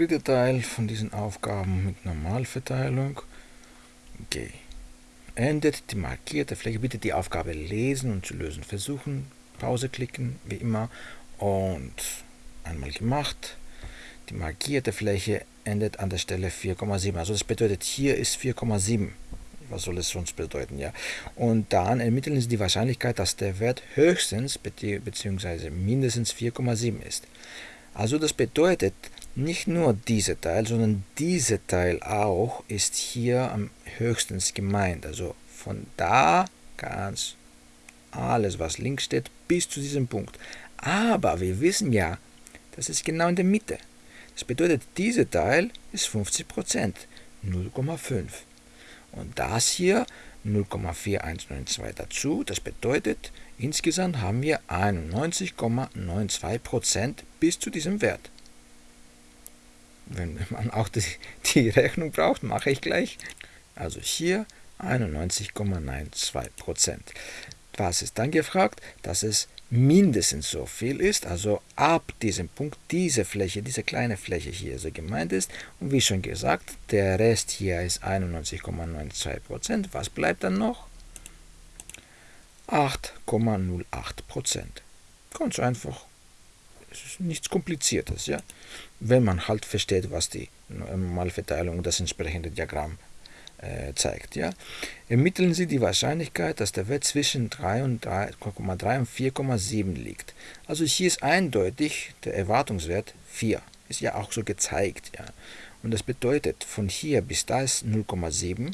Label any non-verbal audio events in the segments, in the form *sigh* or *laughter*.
dritte Teil von diesen Aufgaben mit Normalverteilung. G. Endet die markierte Fläche. Bitte die Aufgabe lesen und zu lösen versuchen. Pause klicken, wie immer. Und einmal gemacht. Die markierte Fläche endet an der Stelle 4,7. Also das bedeutet, hier ist 4,7. Was soll es sonst bedeuten? ja? Und dann ermitteln Sie die Wahrscheinlichkeit, dass der Wert höchstens bzw. mindestens 4,7 ist. Also das bedeutet, nicht nur dieser Teil, sondern dieser Teil auch ist hier am höchsten gemeint. Also von da ganz alles, was links steht, bis zu diesem Punkt. Aber wir wissen ja, das ist genau in der Mitte. Das bedeutet, dieser Teil ist 50%, 0,5. Und das hier 0,4192 dazu. Das bedeutet, insgesamt haben wir 91,92% bis zu diesem Wert. Wenn man auch die, die Rechnung braucht, mache ich gleich. Also hier 91,92%. Was ist dann gefragt? Dass es mindestens so viel ist, also ab diesem Punkt diese Fläche, diese kleine Fläche hier so gemeint ist. Und wie schon gesagt, der Rest hier ist 91,92%. Was bleibt dann noch? 8,08%. Ganz einfach. Nichts Kompliziertes, ja. Wenn man halt versteht, was die Normalverteilung und das entsprechende Diagramm äh, zeigt. Ja? Ermitteln Sie die Wahrscheinlichkeit, dass der Wert zwischen 3,3 und 4,7 liegt. Also hier ist eindeutig der Erwartungswert 4. Ist ja auch so gezeigt. Ja? Und das bedeutet, von hier bis da ist 0,7.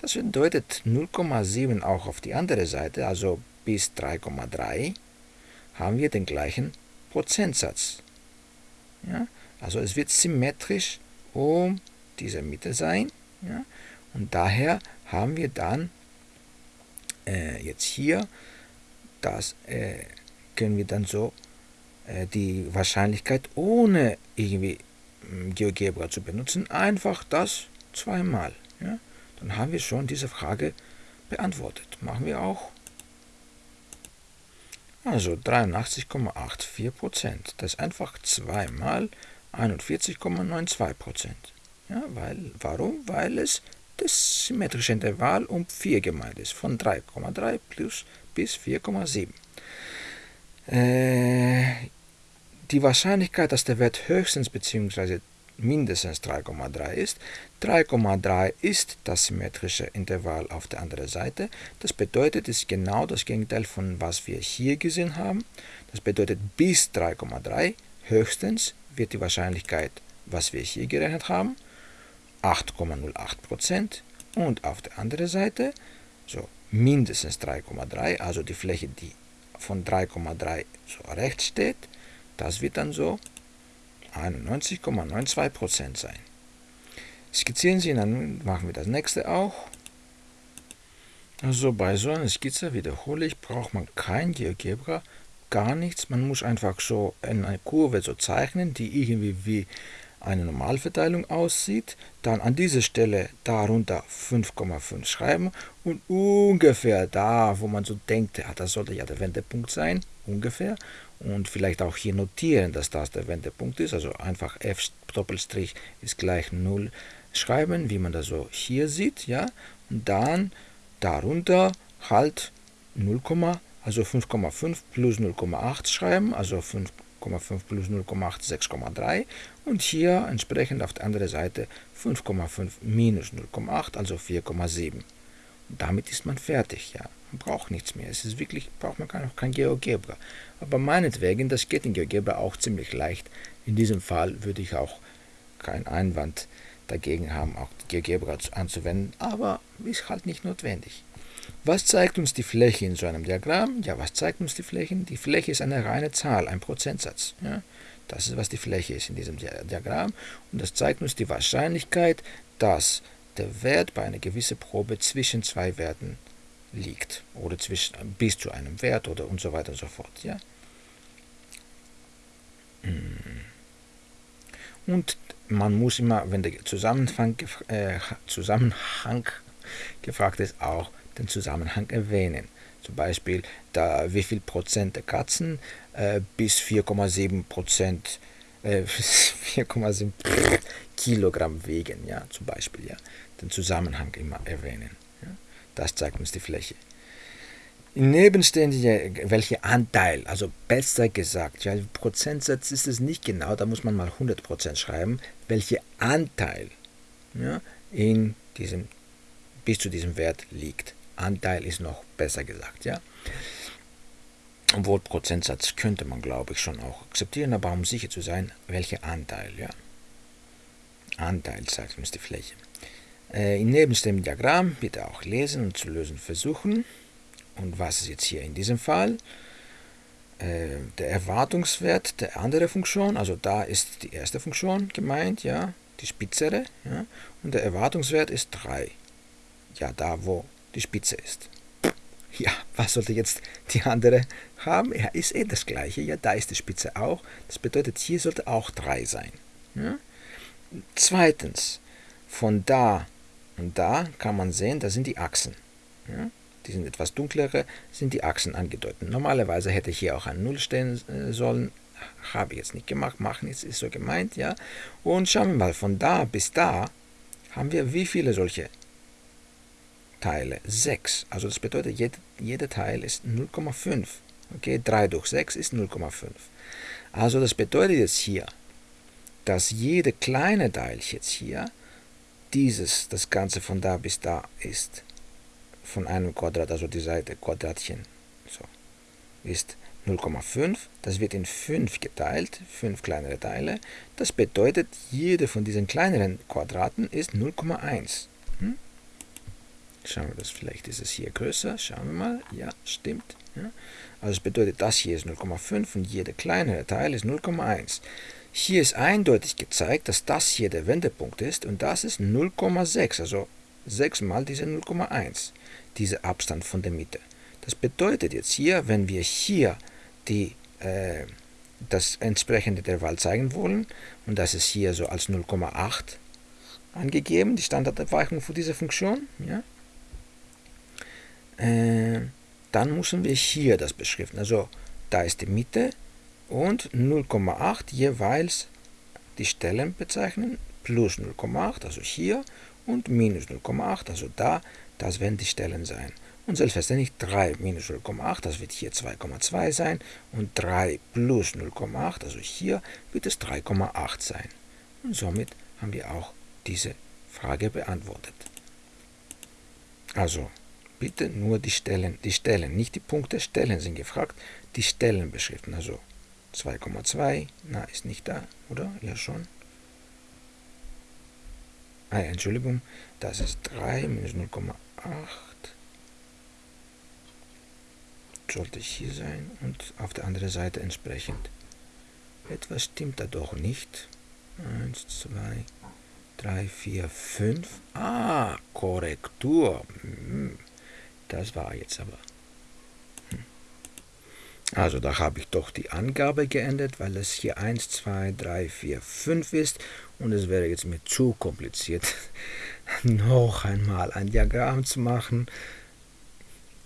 Das bedeutet 0,7 auch auf die andere Seite, also bis 3,3 haben wir den gleichen Prozentsatz. Ja? Also es wird symmetrisch um diese Mitte sein. Ja? Und daher haben wir dann äh, jetzt hier, das äh, können wir dann so äh, die Wahrscheinlichkeit ohne irgendwie hm, GeoGebra zu benutzen, einfach das zweimal. Ja? Dann haben wir schon diese Frage beantwortet. Machen wir auch. Also 83,84%. Das ist einfach zweimal 41,92%. Ja, weil, warum? Weil es das symmetrische Intervall um 4 gemeint ist, von 3,3 plus bis 4,7. Äh, die Wahrscheinlichkeit, dass der Wert höchstens bzw. mindestens 3,3 ist. 3,3 ist das symmetrische Intervall auf der anderen Seite. Das bedeutet, es ist genau das Gegenteil von was wir hier gesehen haben. Das bedeutet, bis 3,3 höchstens wird die Wahrscheinlichkeit, was wir hier gerechnet haben, 8,08% und auf der anderen Seite so mindestens 3,3, also die Fläche, die von 3,3 so rechts steht, das wird dann so 91,92% sein. Skizzieren Sie, dann machen wir das nächste auch. Also bei so einer Skizze, wiederhole ich, braucht man kein GeoGebra, gar nichts. Man muss einfach so eine Kurve so zeichnen, die irgendwie wie eine Normalverteilung aussieht, dann an dieser Stelle darunter 5,5 schreiben und ungefähr da, wo man so denkt, ja, das sollte ja der Wendepunkt sein, ungefähr, und vielleicht auch hier notieren, dass das der Wendepunkt ist, also einfach f Doppelstrich ist gleich 0 schreiben, wie man das so hier sieht, ja, und dann darunter halt 0, also 5,5 plus 0,8 schreiben, also 5 5,5 plus 0,8 6,3 und hier entsprechend auf der anderen Seite 5,5 minus 0,8, also 4,7. Damit ist man fertig, ja. Man braucht nichts mehr. Es ist wirklich, braucht man noch kein GeoGebra. Aber meinetwegen, das geht in GeoGebra auch ziemlich leicht. In diesem Fall würde ich auch keinen Einwand dagegen haben, auch GeoGebra anzuwenden, aber ist halt nicht notwendig. Was zeigt uns die Fläche in so einem Diagramm? Ja, was zeigt uns die Fläche? Die Fläche ist eine reine Zahl, ein Prozentsatz. Ja? Das ist, was die Fläche ist in diesem Diagramm. Und das zeigt uns die Wahrscheinlichkeit, dass der Wert bei einer gewissen Probe zwischen zwei Werten liegt. Oder zwischen, bis zu einem Wert oder und so weiter und so fort. Ja? Hm. Und man muss immer, wenn der Zusammenhang, äh, Zusammenhang gefragt ist, auch den Zusammenhang erwähnen. Zum Beispiel, da, wie viel Prozent der Katzen äh, bis 4,7 Prozent äh, *laughs* 4,7 Kilogramm wiegen, ja, zum Beispiel, ja. Den Zusammenhang immer erwähnen. Ja. Das zeigt uns die Fläche. Nebenständige, welcher Anteil, also besser gesagt, ja, Prozentsatz ist es nicht genau, da muss man mal 100% schreiben, welcher Anteil ja, in diesem, bis zu diesem Wert liegt. Anteil ist noch besser gesagt, ja. Obwohl Prozentsatz könnte man, glaube ich, schon auch akzeptieren, aber um sicher zu sein, welcher Anteil, ja. Anteil zeigt uns die Fläche. Äh, in neben dem Diagramm bitte auch lesen und zu lösen versuchen. Und was ist jetzt hier in diesem Fall? Äh, der Erwartungswert der anderen Funktion, also da ist die erste Funktion gemeint, ja, die spitzere, ja, und der Erwartungswert ist 3. Ja, da wo die Spitze ist. *laughs* Ja, was sollte jetzt die andere haben? Ja, ist eh das gleiche. Ja, da ist die Spitze auch. Das bedeutet, hier sollte auch 3 sein. Ja? Zweitens, von da und da kann man sehen, da sind die Achsen. Ja? Die sind etwas dunklere, sind die Achsen angedeutet. Normalerweise hätte ich hier auch ein 0 stehen äh, sollen. Habe ich jetzt nicht gemacht. Machen jetzt ist so gemeint, ja. Und schauen wir mal, von da bis da haben wir wie viele solche Teile? 6. Also das bedeutet, jeder, jeder Teil ist 0,5. Okay, 3 durch 6 ist 0,5. Also das bedeutet jetzt hier, dass jede kleine Teil jetzt hier dieses, das Ganze von da bis da ist, von einem Quadrat, also die Seite Quadratchen, so, ist 0,5. Das wird in 5 geteilt, 5 kleinere Teile. Das bedeutet, jede von diesen kleineren Quadraten ist 0,1. Hm? Schauen wir das, vielleicht ist es hier größer. Schauen wir mal. Ja, stimmt. Ja. Also das bedeutet, das hier ist 0,5 und jeder kleinere Teil ist 0,1. Hier ist eindeutig gezeigt, dass das hier der Wendepunkt ist und das ist 0,6, also 6 mal diese 0,1, dieser Abstand von der Mitte. Das bedeutet jetzt hier, wenn wir hier die, äh, das entsprechende Intervall zeigen wollen, und das ist hier so als 0,8 angegeben, die Standardabweichung für diese Funktion, ja, äh, dann müssen wir hier das beschriften. Also da ist die Mitte und 0,8 jeweils die Stellen bezeichnen, plus 0,8, also hier, und minus 0,8, also da, das werden die Stellen sein. Und selbstverständlich 3 minus 0,8, das wird hier 2,2 sein, und 3 plus 0,8, also hier wird es 3,8 sein. Und somit haben wir auch diese Frage beantwortet. Also, bitte nur die Stellen, die Stellen, nicht die Punkte, Stellen sind gefragt, die Stellen beschriften, also 2,2, na, ist nicht da, oder? Ja, schon. Ah, Entschuldigung, das ist 3 minus 0,8. Sollte hier sein und auf der anderen Seite entsprechend. Etwas stimmt da doch nicht. 1, 2, 3, 4, 5. Ah, Korrektur. Hm, das war jetzt aber. Also da habe ich doch die Angabe geändert, weil es hier 1, 2, 3, 4, 5 ist und es wäre jetzt mir zu kompliziert, *laughs* noch einmal ein Diagramm zu machen.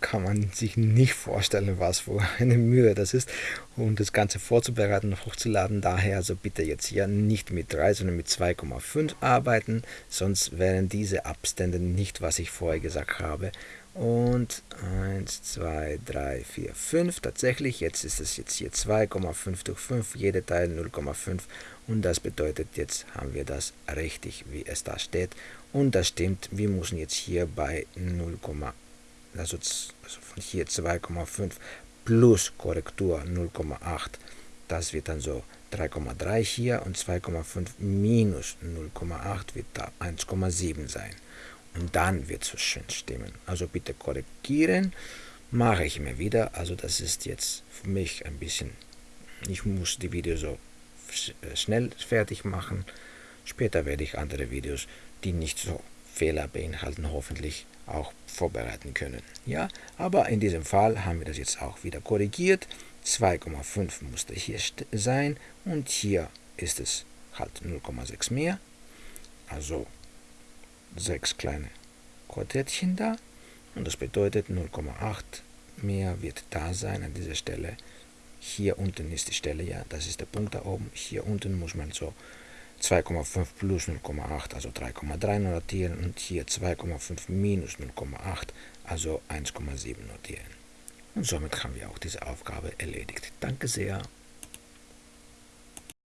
Kann man sich nicht vorstellen, was für eine Mühe das ist, um das Ganze vorzubereiten und hochzuladen. Daher also bitte jetzt hier nicht mit 3, sondern mit 2,5 arbeiten, sonst wären diese Abstände nicht, was ich vorher gesagt habe und 1, 2, 3, 4, 5. Tatsächlich, jetzt ist es jetzt hier 2,5 durch 5, jede Teil 0,5 und das bedeutet, jetzt haben wir das richtig, wie es da steht. Und das stimmt, wir müssen jetzt hier bei 0, also, also von hier 2,5 plus Korrektur 0,8, das wird dann so 3,3 hier und 2,5 minus 0,8 wird da 1,7 sein. Und dann wird es schön stimmen. Also bitte korrigieren. Mache ich immer wieder. Also das ist jetzt für mich ein bisschen, ich muss die Videos so äh, schnell fertig machen. Später werde ich andere Videos, die nicht so Fehler beinhalten, hoffentlich auch vorbereiten können. Ja, aber in diesem Fall haben wir das jetzt auch wieder korrigiert. 2,5 musste hier sein und hier ist es halt 0,6 mehr. Also sechs kleine Quartettchen da und das bedeutet 0,8 mehr wird da sein an dieser Stelle hier unten ist die Stelle, ja, das ist der Punkt da oben, hier unten muss man so 2,5 plus 0,8, also 3,3 notieren und hier 2,5 minus 0,8, also 1,7 notieren. Und somit haben wir auch diese Aufgabe erledigt. Danke sehr.